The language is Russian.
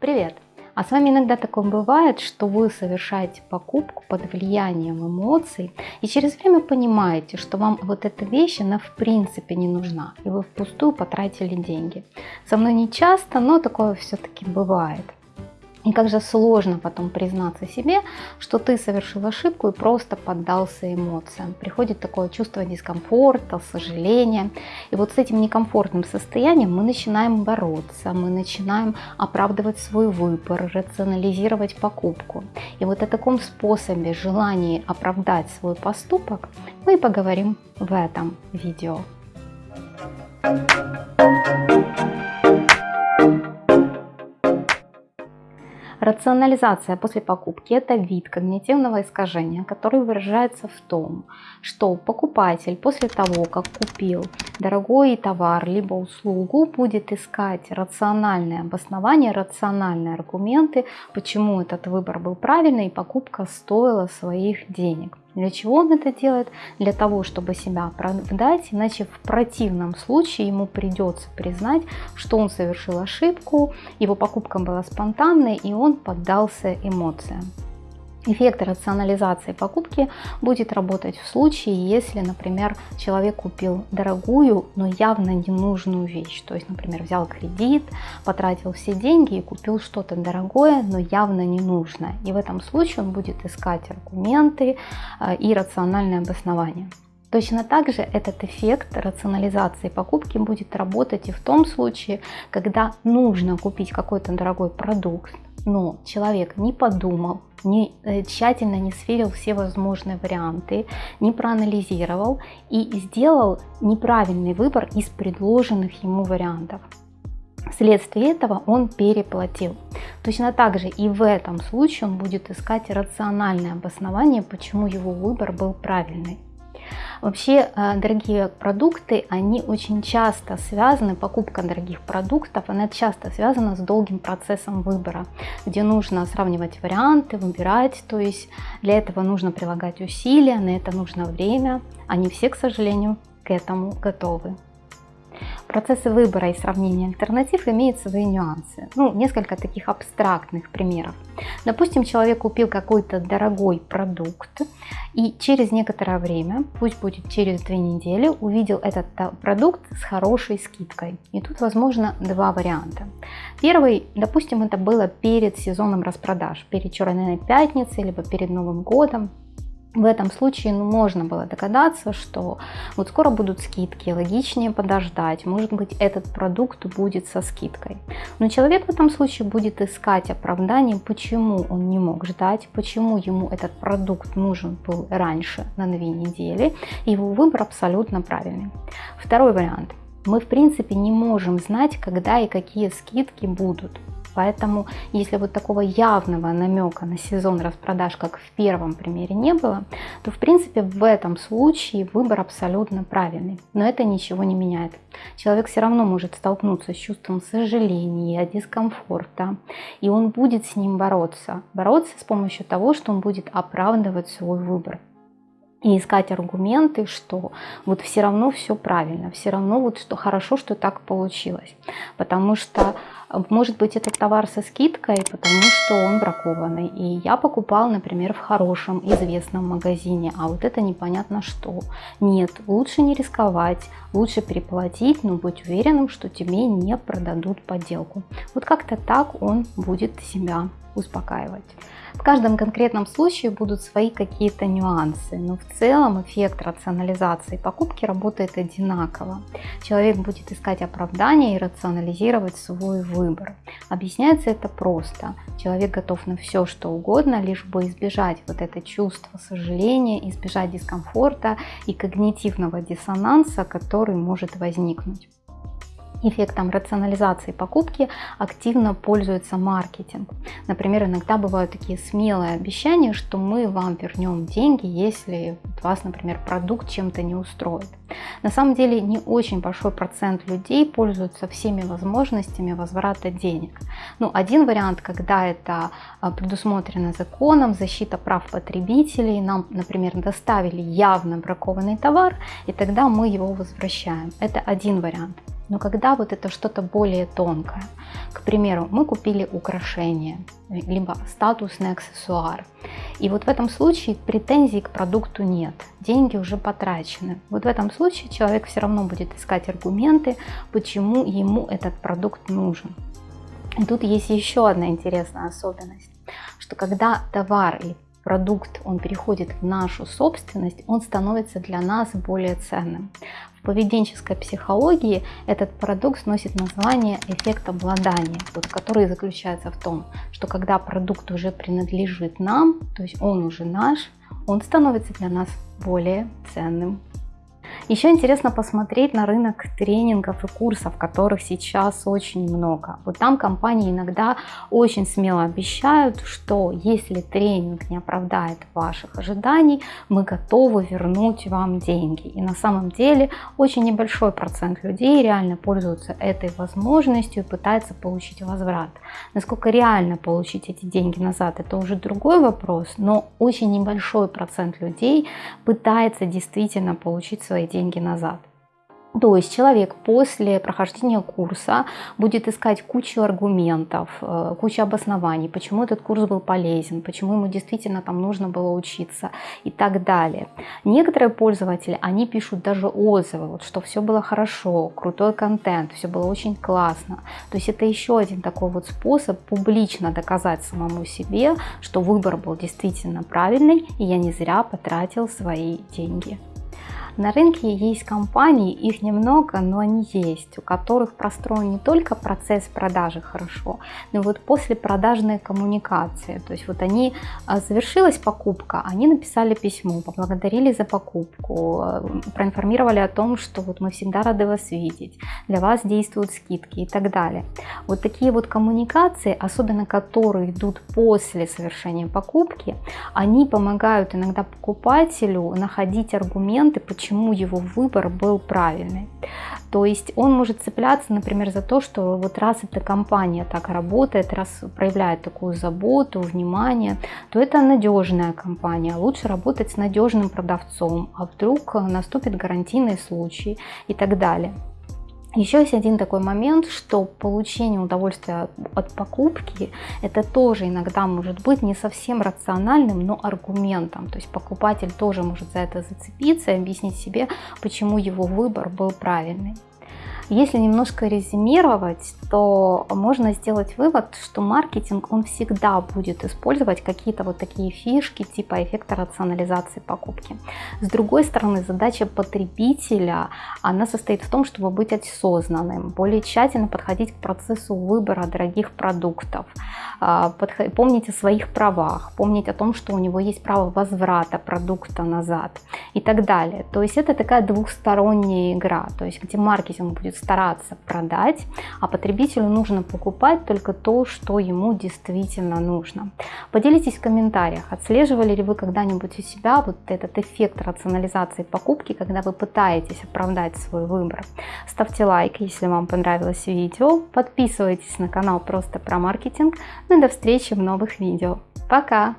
Привет! А с вами иногда такое бывает, что вы совершаете покупку под влиянием эмоций и через время понимаете, что вам вот эта вещь, она в принципе не нужна, и вы впустую потратили деньги. Со мной не часто, но такое все-таки бывает. И как же сложно потом признаться себе, что ты совершил ошибку и просто поддался эмоциям. Приходит такое чувство дискомфорта, сожаления. И вот с этим некомфортным состоянием мы начинаем бороться, мы начинаем оправдывать свой выбор, рационализировать покупку. И вот о таком способе, желании оправдать свой поступок мы и поговорим в этом видео. Рационализация после покупки – это вид когнитивного искажения, который выражается в том, что покупатель после того, как купил дорогой товар либо услугу, будет искать рациональные обоснования, рациональные аргументы, почему этот выбор был правильный и покупка стоила своих денег. Для чего он это делает? Для того, чтобы себя оправдать, иначе в противном случае ему придется признать, что он совершил ошибку, его покупка была спонтанной и он поддался эмоциям. Эффект рационализации покупки будет работать в случае, если, например, человек купил дорогую, но явно ненужную вещь. То есть, например, взял кредит, потратил все деньги и купил что-то дорогое, но явно ненужное. И в этом случае он будет искать аргументы э, и рациональное обоснование. Точно так же этот эффект рационализации покупки будет работать и в том случае, когда нужно купить какой-то дорогой продукт, но человек не подумал, не, э, тщательно не сверил все возможные варианты, не проанализировал и сделал неправильный выбор из предложенных ему вариантов. Вследствие этого он переплатил. Точно так же и в этом случае он будет искать рациональное обоснование, почему его выбор был правильный. Вообще, э, дорогие продукты, они очень часто связаны, покупка дорогих продуктов, она часто связана с долгим процессом выбора, где нужно сравнивать варианты, выбирать, то есть для этого нужно прилагать усилия, на это нужно время, они все, к сожалению, к этому готовы процессе выбора и сравнения альтернатив имеют свои нюансы. Ну, несколько таких абстрактных примеров. Допустим, человек купил какой-то дорогой продукт и через некоторое время, пусть будет через две недели, увидел этот продукт с хорошей скидкой. И тут возможно два варианта. Первый, допустим, это было перед сезоном распродаж, перед Черной пятницей, либо перед Новым годом. В этом случае ну, можно было догадаться, что вот скоро будут скидки, логичнее подождать, может быть этот продукт будет со скидкой. Но человек в этом случае будет искать оправдание, почему он не мог ждать, почему ему этот продукт нужен был раньше на две недели, его выбор абсолютно правильный. Второй вариант. Мы в принципе не можем знать, когда и какие скидки будут. Поэтому, если вот такого явного намека на сезон распродаж, как в первом примере не было, то в принципе в этом случае выбор абсолютно правильный. Но это ничего не меняет. Человек все равно может столкнуться с чувством сожаления, дискомфорта, и он будет с ним бороться. Бороться с помощью того, что он будет оправдывать свой выбор и искать аргументы, что вот все равно все правильно, все равно вот что хорошо, что так получилось. Потому что может быть этот товар со скидкой, потому что он бракованный. И я покупал, например, в хорошем известном магазине, а вот это непонятно что. Нет, лучше не рисковать, лучше переплатить, но быть уверенным, что тебе не продадут подделку. Вот как-то так он будет себя успокаивать. В каждом конкретном случае будут свои какие-то нюансы, но в целом эффект рационализации покупки работает одинаково. Человек будет искать оправдания и рационализировать свой выбор. Объясняется это просто. Человек готов на все, что угодно, лишь бы избежать вот это чувство сожаления, избежать дискомфорта и когнитивного диссонанса, который может возникнуть эффектом рационализации покупки активно пользуется маркетинг. Например, иногда бывают такие смелые обещания, что мы вам вернем деньги, если вас, например, продукт чем-то не устроит. На самом деле не очень большой процент людей пользуются всеми возможностями возврата денег. Ну, один вариант, когда это а, предусмотрено законом, защита прав потребителей, нам, например, доставили явно бракованный товар, и тогда мы его возвращаем. Это один вариант. Но когда вот это что-то более тонкое, к примеру, мы купили украшение, либо статусный аксессуар, и вот в этом случае претензий к продукту нет, деньги уже потрачены. Вот в этом случае человек все равно будет искать аргументы, почему ему этот продукт нужен. И тут есть еще одна интересная особенность, что когда товар или продукт, он переходит в нашу собственность, он становится для нас более ценным. В поведенческой психологии этот продукт носит название эффект обладания, вот, который заключается в том, что когда продукт уже принадлежит нам, то есть он уже наш, он становится для нас более ценным еще интересно посмотреть на рынок тренингов и курсов, которых сейчас очень много. Вот там компании иногда очень смело обещают, что если тренинг не оправдает ваших ожиданий, мы готовы вернуть вам деньги. И на самом деле очень небольшой процент людей реально пользуются этой возможностью и пытается получить возврат. Насколько реально получить эти деньги назад, это уже другой вопрос, но очень небольшой процент людей пытается действительно получить свои деньги деньги назад. То есть человек после прохождения курса будет искать кучу аргументов, э, кучу обоснований, почему этот курс был полезен, почему ему действительно там нужно было учиться и так далее. Некоторые пользователи, они пишут даже отзывы, вот, что все было хорошо, крутой контент, все было очень классно. То есть это еще один такой вот способ публично доказать самому себе, что выбор был действительно правильный, и я не зря потратил свои деньги. На рынке есть компании, их немного, но они есть, у которых простроен не только процесс продажи хорошо, но вот после продажной коммуникации. То есть вот они, а, завершилась покупка, они написали письмо, поблагодарили за покупку, э, проинформировали о том, что вот мы всегда рады вас видеть, для вас действуют скидки и так далее. Вот такие вот коммуникации, особенно которые идут после совершения покупки, они помогают иногда покупателю находить аргументы, почему почему его выбор был правильный. То есть он может цепляться, например, за то, что вот раз эта компания так работает, раз проявляет такую заботу, внимание, то это надежная компания. Лучше работать с надежным продавцом, а вдруг наступит гарантийный случай и так далее. Еще есть один такой момент, что получение удовольствия от покупки, это тоже иногда может быть не совсем рациональным, но аргументом. То есть покупатель тоже может за это зацепиться и объяснить себе, почему его выбор был правильный. Если немножко резюмировать, то можно сделать вывод, что маркетинг, он всегда будет использовать какие-то вот такие фишки типа эффекта рационализации покупки. С другой стороны, задача потребителя, она состоит в том, чтобы быть осознанным, более тщательно подходить к процессу выбора дорогих продуктов, а, помнить о своих правах, помнить о том, что у него есть право возврата продукта назад и так далее. То есть это такая двухсторонняя игра, то есть где маркетинг будет стараться продать, а потребителю нужно покупать только то, что ему действительно нужно. Поделитесь в комментариях, отслеживали ли вы когда-нибудь у себя вот этот эффект рационализации покупки, когда вы пытаетесь оправдать свой выбор. Ставьте лайк, если вам понравилось видео, подписывайтесь на канал просто про маркетинг, ну и до встречи в новых видео. Пока!